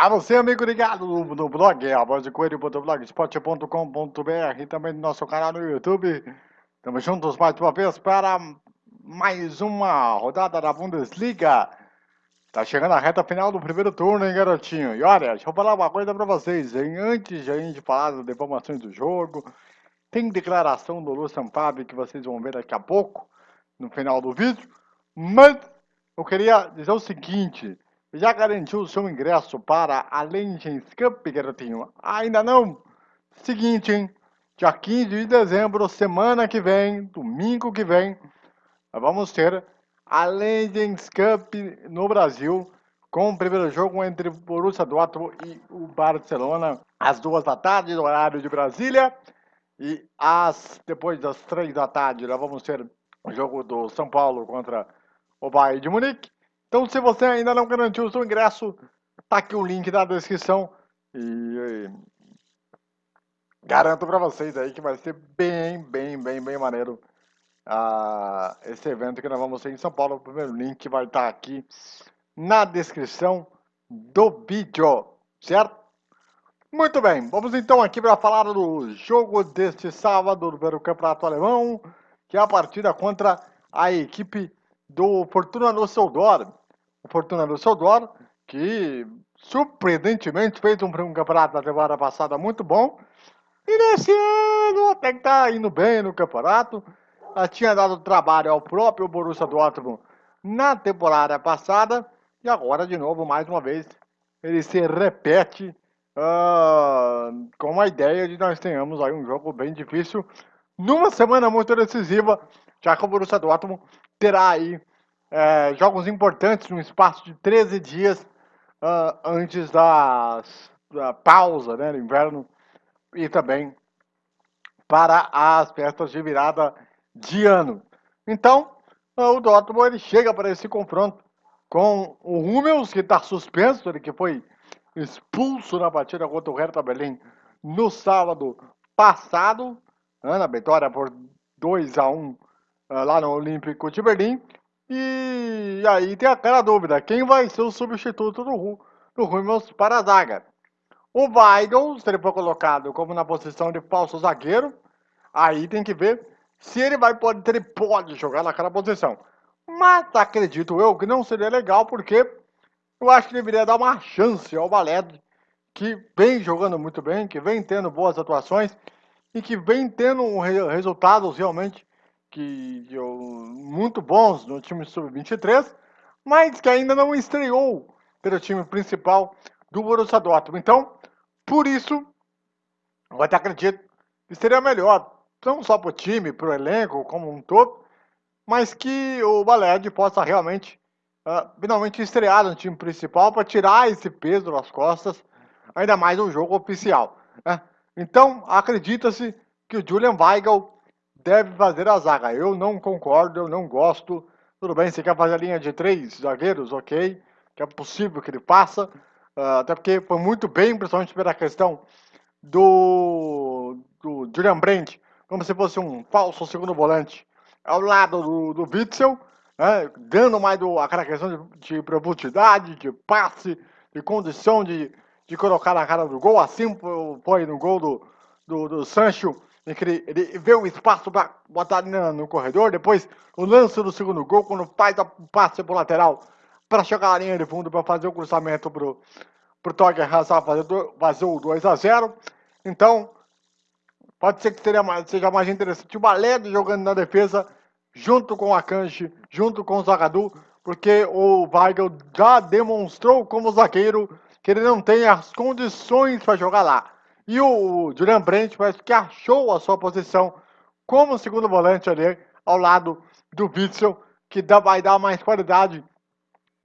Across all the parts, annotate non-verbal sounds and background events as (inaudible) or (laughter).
A você, amigo ligado no, blog, a voz de coelho.blogspot.com.br e também no nosso canal no YouTube. Estamos juntos mais uma vez para mais uma rodada da Bundesliga. Tá chegando a reta final do primeiro turno, hein, garotinho? E olha, deixa eu falar uma coisa pra vocês, hein? Antes de a gente falar das informações do jogo, tem declaração do Lucian Fábio que vocês vão ver daqui a pouco, no final do vídeo. Mas eu queria dizer o seguinte já garantiu o seu ingresso para a Legends Cup, garotinho? Ainda não? Seguinte, hein? Dia 15 de dezembro, semana que vem, domingo que vem, vamos ter a Legends Cup no Brasil, com o primeiro jogo entre o Borussia Dortmund e o Barcelona, às duas da tarde, no horário de Brasília. E às, depois das três da tarde, nós vamos ter o jogo do São Paulo contra o Bayern de Munique. Então, se você ainda não garantiu o seu ingresso, tá aqui o link na descrição. E, e garanto para vocês aí que vai ser bem, bem, bem, bem maneiro uh, esse evento que nós vamos ter em São Paulo. O primeiro link vai estar tá aqui na descrição do vídeo, certo? Muito bem, vamos então aqui para falar do jogo deste sábado do Campeonato Alemão, que é a partida contra a equipe do Fortuna Düsseldorf. Fortuna Düsseldorf, que surpreendentemente fez um, um campeonato na temporada passada muito bom. E nesse ano até que tá indo bem no campeonato. Já tinha dado trabalho ao próprio Borussia Dortmund na temporada passada. E agora, de novo, mais uma vez, ele se repete uh, com a ideia de nós tenhamos aí um jogo bem difícil numa semana muito decisiva, já que o Borussia Dortmund terá aí é, jogos importantes no espaço de 13 dias uh, antes da, da pausa né, no inverno e também para as festas de virada de ano. Então, uh, o Dortmund ele chega para esse confronto com o Hummels, que está suspenso, ele que foi expulso na partida contra o Hertha Berlim no sábado passado, né, na vitória por 2 a 1 uh, lá no Olímpico de Berlim. E aí tem aquela dúvida, quem vai ser o substituto do, do Hummels para a zaga? O Weigl, se ele for colocado como na posição de falso zagueiro, aí tem que ver se ele vai pode, ele pode jogar naquela posição. Mas acredito eu que não seria legal, porque eu acho que deveria dar uma chance ao Baled, que vem jogando muito bem, que vem tendo boas atuações e que vem tendo resultados realmente que eu, muito bons no time sub-23, mas que ainda não estreou pelo time principal do Borussia Dortmund. Então, por isso, eu até acredito que seria melhor, não só para o time, para o elenco como um todo, mas que o Baled possa realmente, uh, finalmente estrear no time principal para tirar esse peso das costas, ainda mais no jogo oficial. Né? Então, acredita-se que o Julian Weigl deve fazer a zaga. Eu não concordo, eu não gosto. Tudo bem, você quer fazer a linha de três zagueiros, ok. Que é possível que ele faça. Uh, até porque foi muito bem, principalmente pela questão do, do Julian Brandt, como se fosse um falso segundo volante ao lado do, do Witzel, né, dando mais do, aquela questão de, de profundidade, de passe, de condição de, de colocar na cara do gol, assim foi no gol do, do, do Sancho ele, ele vê o espaço para botar no, corredor, depois o lance do segundo gol, quando faz o passe pro lateral para chegar à linha de fundo para fazer o cruzamento pro, pro Torger Hazard fazer, fazer o 2 a 0 Então, pode ser que seja mais, seja mais interessante o Baled jogando na defesa, junto com a Kanji, junto com o Zagadou, porque o Weigl já demonstrou como zagueiro que ele não tem as condições para jogar lá. E o Julian Brandt parece que achou a sua posição como segundo volante ali, ao lado do Witzel, que dá, vai dar mais qualidade,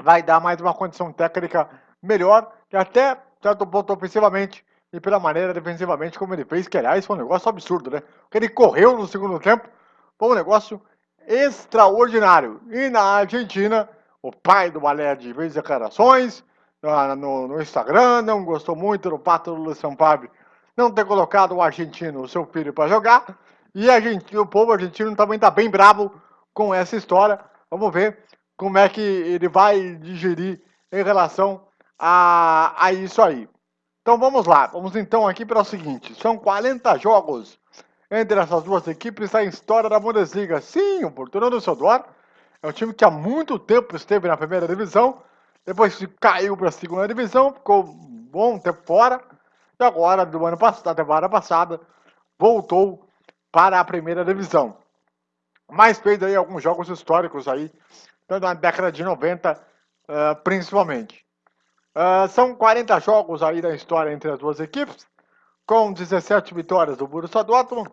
vai dar mais uma condição técnica melhor, e até certo ponto ofensivamente, e pela maneira defensivamente como ele fez, que aliás foi um negócio absurdo, né? Porque ele correu no segundo tempo, foi um negócio extraordinário. E na Argentina, o pai do Balé de fez declarações no, no, Instagram, não gostou muito do pato do Luciano Pablo não ter colocado o argentino, o seu filho, para jogar. E a gente, o povo argentino também está bem bravo com essa história. Vamos ver como é que ele vai digerir em relação a, a isso aí. Então vamos lá, vamos então aqui para o seguinte, são 40 jogos entre essas duas equipes na história da Bundesliga. Sim, o Fortuna Düsseldorf é um time que há muito tempo esteve na primeira divisão, depois caiu para a segunda divisão, ficou um bom tempo fora, agora, do ano passado, da temporada passada, voltou para a primeira divisão. Mas fez aí alguns jogos históricos aí, tanto na década de 90, uh, principalmente. Uh, são 40 jogos aí da história entre as duas equipes, com 17 vitórias do Borussia Dortmund,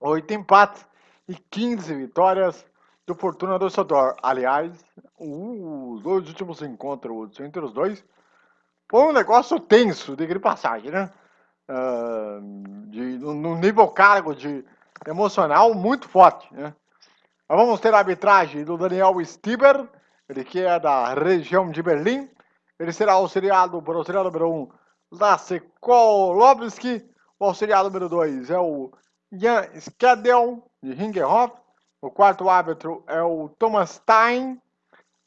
8 empates e 15 vitórias do Fortuna Düsseldorf. Aliás, os dois últimos encontros entre os dois foi um negócio tenso, de passagem, né? Uh, de, no nível cargo de emocional muito forte, né? vamos ter a arbitragem do Daniel Stieber, ele que é da região de Berlim, ele será auxiliado por auxiliar número 1, Lasse Kolowski. O auxiliar número 2 é o Jan Skedel, de Ringerhoff. O quarto árbitro é o Thomas Stein,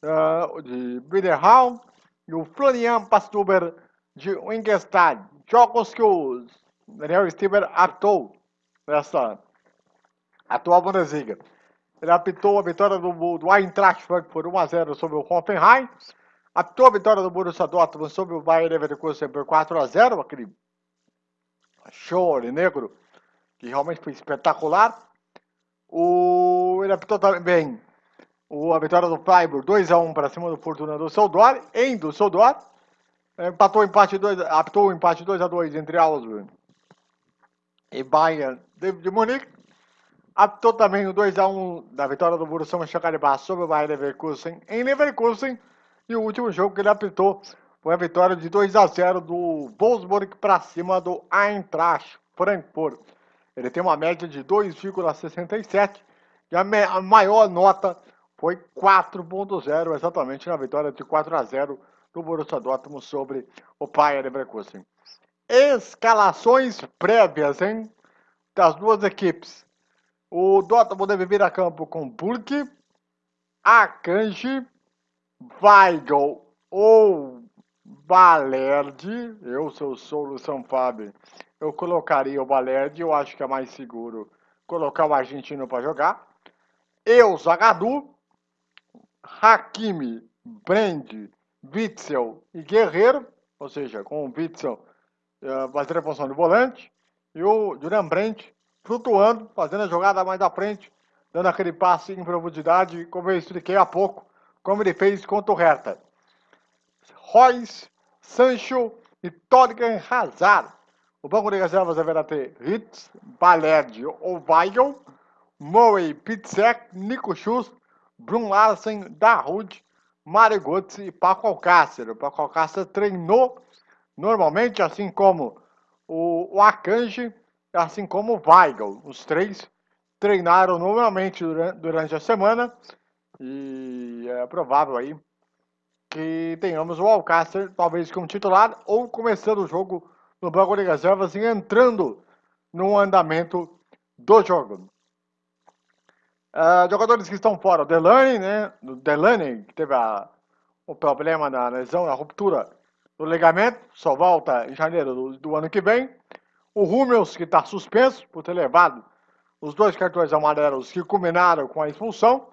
uh, de Biederhall. E o Florian Pastuber, de Wingestad. Jogos que o Daniel Stieber apitou nessa atual Bundesliga. Ele apitou a vitória do, do Eintracht Frankfurt 1x0 sobre o Hoffenheim. A tua vitória do Borussia Dortmund sobre o Bayern Leverkusen por 4 a 0, aquele show negro que realmente foi espetacular. O ele apitou também o, a vitória do Freiburg 2 a 1 para cima do Fortuna do Düsseldorf, em Düsseldorf. Empatou o empate 2, apitou o empate 2 a 2 entre Augsburg e Bayern de, de Munique. Apitou também o 2 a 1 da vitória do Borussia Mönchengladbach sobre o Bayern Leverkusen em Leverkusen. E o último jogo que ele apitou foi a vitória de 2 a 0 do Wolfsburg para cima do Eintracht Frankfurt. Ele tem uma média de 2,67 e a, maior nota foi 4.0, exatamente na vitória de 4 a 0 do Borussia Dortmund sobre o Bayern Leverkusen. Escalações prévias, hein? Das duas equipes. O Dortmund deve vir a campo com Burke, Akanji, Weigel ou Balerdi, eu sou Solução Fábio, eu colocaria o Balerdi, eu acho que é mais seguro colocar o argentino para jogar. Eu, Zagadu, Hakimi, Brand, Witzel e Guerreiro, ou seja, com o Witzel uh, fazendo a função de volante, e o Julian Brandt flutuando, fazendo a jogada mais à frente, dando aquele passe em profundidade, como eu expliquei há pouco, como ele fez contra o Hertha. Royce, Sancho e Torgan Hazard. O banco de reservas deverá ter Ritz, Balerd ou Weigel, Murray, Pitzek, Nico Schuss, Brun Larsen, Dahoud, Mário Götze e Paco Alcácer. O Paco Alcácer treinou normalmente, assim como o, o Akanji, assim como o Weigel. Os três treinaram normalmente durante, durante a semana e é provável aí que tenhamos o Alcácer talvez como titular ou começando o jogo no banco de reservas e entrando no andamento do jogo. Uh, jogadores que estão fora, o Delaney, né? O Delaney, que teve a, o problema na lesão, na ruptura do ligamento, só volta em janeiro do, do ano que vem. O Hummels, que está suspenso por ter levado os dois cartões amarelos que culminaram com a expulsão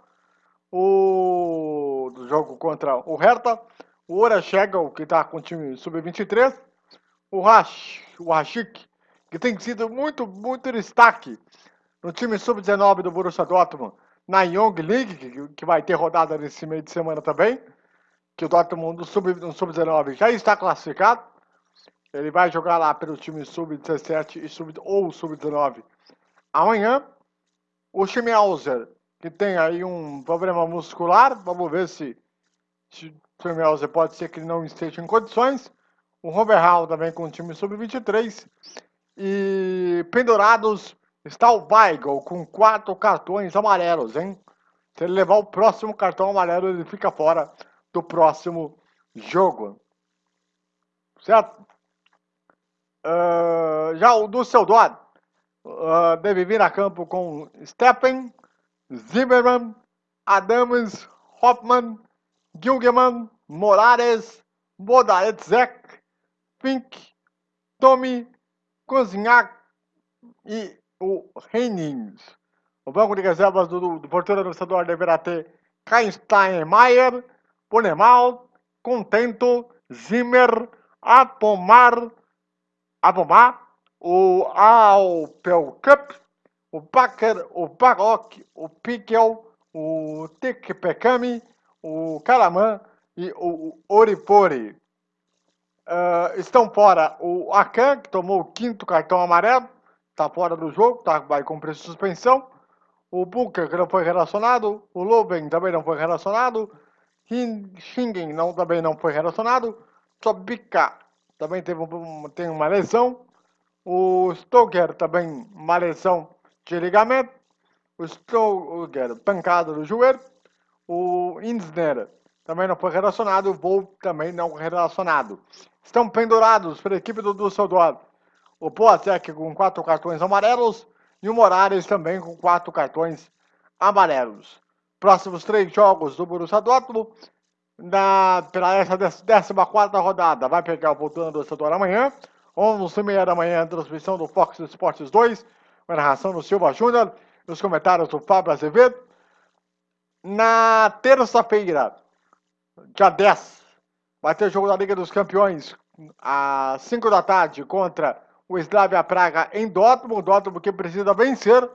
o do jogo contra o Hertha, o Ora Schegel, que está com o time sub-23, o Rash, o Rashik, que tem sido muito, muito destaque no time sub-19 do Borussia Dortmund, na Young League, que, vai ter rodada nesse meio de semana também, que o Dortmund no sub-19 sub já está classificado, ele vai jogar lá pelo time sub-17 e sub ou sub-19 amanhã. O Schmiauser, que tem aí um problema muscular. Vamos ver se, se o pode ser que ele não esteja em condições. O Robert Hall também com o time sub-23. E pendurados está o Weigl com quatro cartões amarelos, hein? Se ele levar o próximo cartão amarelo, ele fica fora do próximo jogo. Certo? Uh, já o Dusseldorf uh, deve vir a campo com Steppen, Zimmermann, Adams, Hoffmann, Gilgemann, Morales, Bodaetzek, Fink, Tommy, Cozinhac e o Heinings. O banco de reservas do, do porteiro estadual deverá ter Kainsteinmeier, Ponemal, Contento, Zimmer, Apomar, Apomar, o Alpelcup, o Baker, o Baroque, o Pickel, o Tikpekami, o Karaman e o Oripori. Uh, estão fora o Akan, que tomou o quinto cartão amarelo, está fora do jogo, tá, vai cumprir suspensão. O Booker, que não foi relacionado. O Loben também não foi relacionado. Shingen não, também não foi relacionado. Tobika também teve um, tem uma lesão. O Stoker também uma lesão de ligamento. O Stoker, pancada no joelho. O Insner também não foi relacionado. O Volk também não relacionado. Estão pendurados pela equipe do Dusseldorf. O Boateng com quatro cartões amarelos e o Morales também com quatro cartões amarelos. Próximos três jogos do Borussia Dortmund na, pela essa 14 rodada. Vai pegar o Voltando do Estador amanhã, 11h30 da manhã, transmissão do Fox Sports 2, com a narração do Silva Júnior, nos comentários do Fábio Azevedo. Na terça-feira, dia 10, vai ter jogo da Liga dos Campeões, às 5 da tarde, contra o Slavia Praga em Dortmund. Dortmund que precisa vencer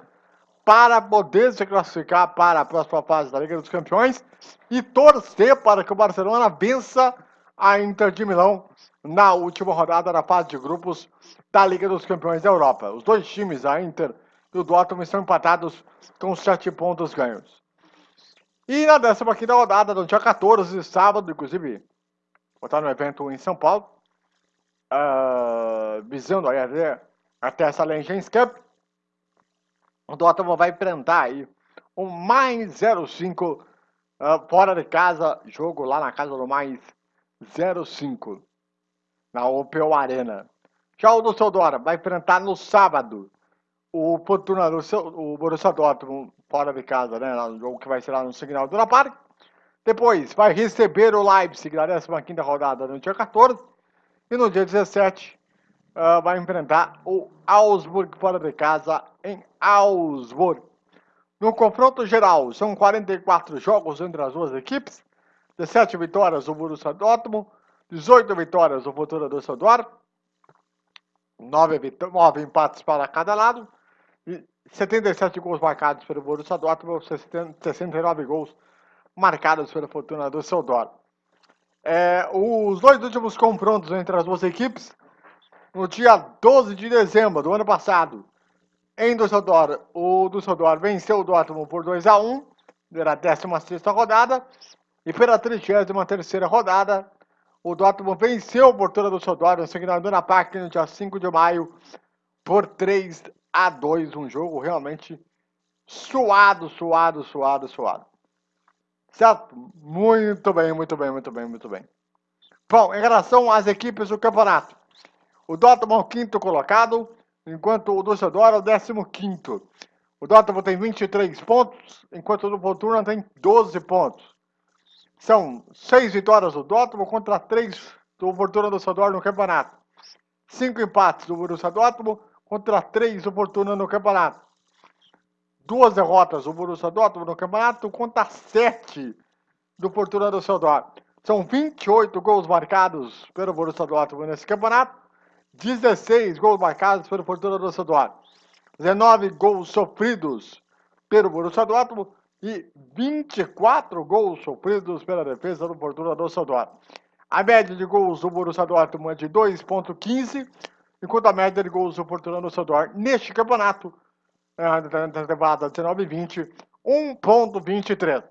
para poder se classificar para a próxima fase da Liga dos Campeões e torcer para que o Barcelona vença a Inter de Milão na última rodada da fase de grupos da Liga dos Campeões da Europa. Os dois times, a Inter e o Dortmund, estão empatados com sete pontos ganhos. E na 15 rodada, no dia 14, sábado, inclusive, vou estar no evento em São Paulo, uh, visando aí até, essa Legends Cup, o Dortmund vai enfrentar aí o mais 05 uh, fora de casa, jogo lá na casa do mais 05 na Opel Arena. Já o Düsseldorf vai enfrentar no sábado o Fortuna, o Borussia Dortmund fora de casa, né, no jogo que vai ser lá no Signal Duna Park. Depois vai receber o Leipzig na 15ª rodada no dia 14 e no dia 17 uh, vai enfrentar o Augsburg fora de casa em Augsburg. No confronto geral, são 44 jogos entre as duas equipes, 17 vitórias do Borussia Dortmund, 18 vitórias do Fortuna Düsseldorf, 9, 9 empates para cada lado, e 77 gols marcados pelo Borussia Dortmund, 69 gols marcados pelo Fortuna Düsseldorf. É, os dois últimos confrontos entre as duas equipes no dia 12 de dezembro do ano passado, em Düsseldorf, o Düsseldorf venceu o Dortmund por 2 a 1 pela 16 rodada, e pela 33 rodada, o Dortmund venceu o Portura do no Signal Duna Park no dia 5 de maio por 3 a 2, um jogo realmente suado, suado, suado, suado. Certo? Muito bem, muito bem, muito bem, muito bem. Bom, em relação às equipes do campeonato, o Dortmund é o quinto colocado, enquanto o Düsseldorf é o décimo quinto. O Dortmund tem 23 pontos, enquanto o Fortuna tem 12 pontos. São seis vitórias do Dortmund contra três do Fortuna no campeonato. Cinco empates do Borussia Dortmund contra três do Fortuna no campeonato. Duas derrotas do Borussia Dortmund no campeonato contra sete do Fortuna Düsseldorf. São 28 gols marcados pelo Borussia Dortmund nesse campeonato 16 gols marcados pelo Fortuna Düsseldorf, 19 gols sofridos pelo Borussia Dortmund e 24 gols sofridos pela defesa do Fortuna Düsseldorf. A média de gols do Borussia Dortmund é de 2.15, enquanto a média de gols do Fortuna Düsseldorf neste campeonato, temporada 19-20, 1.23.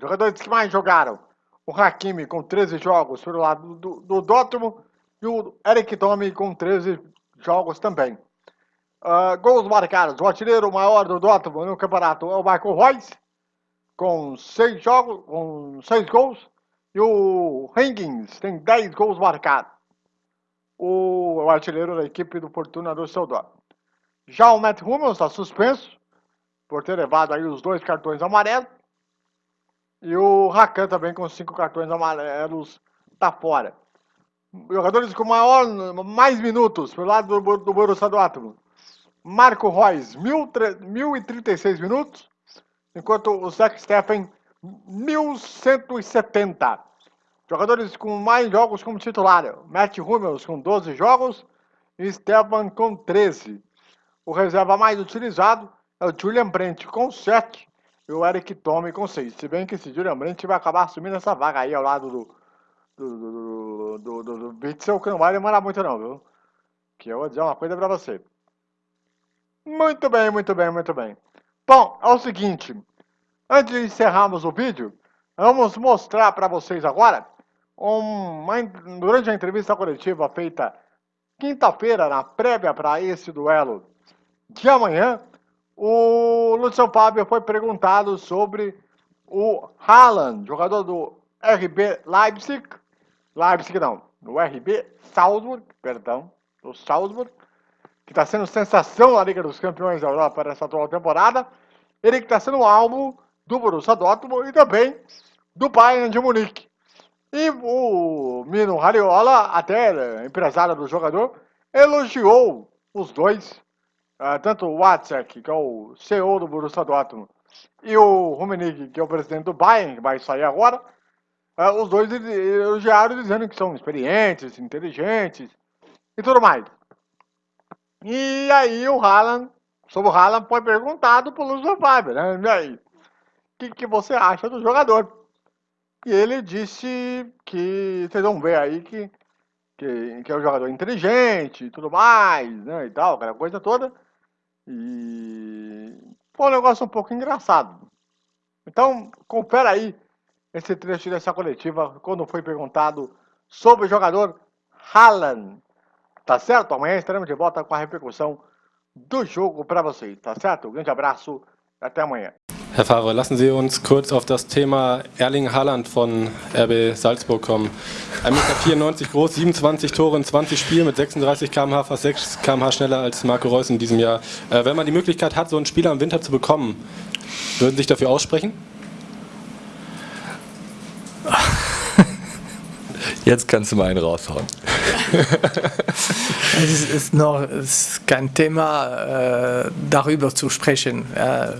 Jogadores que mais jogaram, o Hakimi com 13 jogos pelo lado do, do Dortmund, e o Eric Tome com 13 jogos também. Uh, gols marcados. O artilheiro maior do Dortmund no campeonato é o Michael Royce, com 6 jogos, com 6 gols. E o Higgins tem 10 gols marcados. O, o artilheiro da equipe do Fortuna do Seudor. Já o Matt Hummels está suspenso por ter levado aí os dois cartões amarelos. E o Rakan também com cinco cartões amarelos está fora. Jogadores com maior, mais minutos pelo lado do, do Borussia Dortmund. Marco Reus, 1.036 minutos, enquanto o Zach Steffen, 1.170. Jogadores com mais jogos como titular. Matt Hummels com 12 jogos e Stefan com 13. O reserva mais utilizado é o Julian Brent com 7 e o Eric Tome com 6. Se bem que esse Julian Brent vai acabar assumindo essa vaga aí ao lado do, do, do, do, do, Witzel, que não vai demorar muito não, viu? Que eu vou dizer uma coisa pra você. Muito bem, muito bem, muito bem. Bom, é o seguinte. Antes de encerrarmos o vídeo, vamos mostrar para vocês agora, uma, durante a entrevista coletiva feita quinta-feira, na prévia para esse duelo de amanhã, o Luciano Fábio foi perguntado sobre o Haaland, jogador do RB Leipzig, Leipzig não, do RB Salzburg, perdão, do Salzburg, que está sendo sensação na Liga dos Campeões da Europa para essa atual temporada, ele que está sendo alvo do Borussia Dortmund e também do Bayern de Munique. E o Mino Hariola, até empresário do jogador, elogiou os dois uh, tanto o Watzek, que é o CEO do Borussia Dortmund, e o Rummenigge, que é o presidente do Bayern, que vai sair agora, uh, os dois elogiaram dizendo que são experientes, inteligentes e tudo mais. E aí o Haaland, sobre o Haaland, foi perguntado pelo Luciano Faber, né? E aí, o que, que você acha do jogador? E ele disse que, vocês vão ver aí que, que, que é um jogador inteligente e tudo mais, né, e tal, aquela coisa toda. E foi um negócio um pouco engraçado. Então, confere aí esse trecho dessa coletiva quando foi perguntado sobre o jogador Haaland. Tá certo? Amanhã estaremos de volta com a repercussão do jogo para vocês. Tá certo? Um grande abraço e até amanhã. Herr Favre, lassen Sie uns kurz auf das Thema Erling Haaland von RB Salzburg kommen. 1,94 Meter groß, 27 Tore in 20 Spielen mit 36 km/h, fast 6 km/h schneller als Marco Reus in diesem Jahr. Äh, wenn man die Möglichkeit hat, so einen Spieler im Winter zu bekommen, würden Sie sich dafür aussprechen? (laughs) Jetzt kannst du mal einen raushauen. (laughs) es ist noch es ist kein Thema, äh, darüber zu sprechen. Äh,